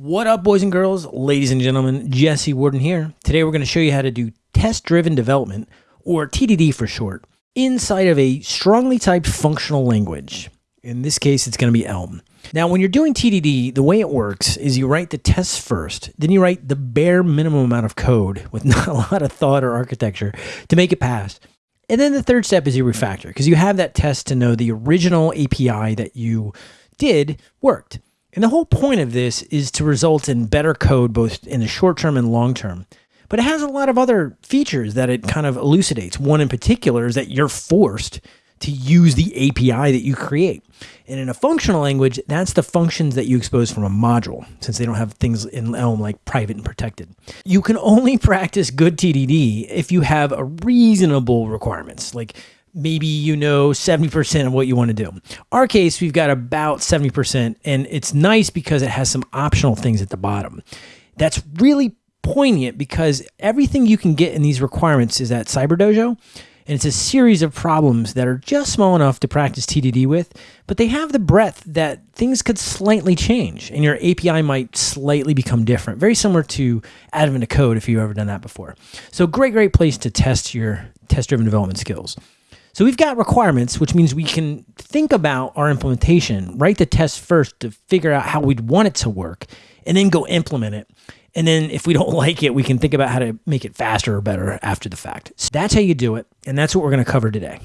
What up, boys and girls, ladies and gentlemen? Jesse Warden here. Today we're going to show you how to do test driven development, or TDD for short, inside of a strongly typed functional language. In this case, it's going to be Elm. Now, when you're doing TDD, the way it works is you write the tests first, then you write the bare minimum amount of code with not a lot of thought or architecture to make it pass. And then the third step is you refactor because you have that test to know the original API that you did worked. And the whole point of this is to result in better code both in the short term and long term. But it has a lot of other features that it kind of elucidates. One in particular is that you're forced to use the API that you create. And in a functional language, that's the functions that you expose from a module, since they don't have things in Elm like private and protected. You can only practice good TDD if you have a reasonable requirements, like maybe you know 70% of what you want to do. Our case, we've got about 70%, and it's nice because it has some optional things at the bottom. That's really poignant because everything you can get in these requirements is at CyberDojo, and it's a series of problems that are just small enough to practice TDD with, but they have the breadth that things could slightly change, and your API might slightly become different. Very similar to Advent of code if you've ever done that before. So great, great place to test your test-driven development skills. So we've got requirements, which means we can think about our implementation, write the test first to figure out how we'd want it to work, and then go implement it. And then if we don't like it, we can think about how to make it faster or better after the fact. So that's how you do it. And that's what we're going to cover today.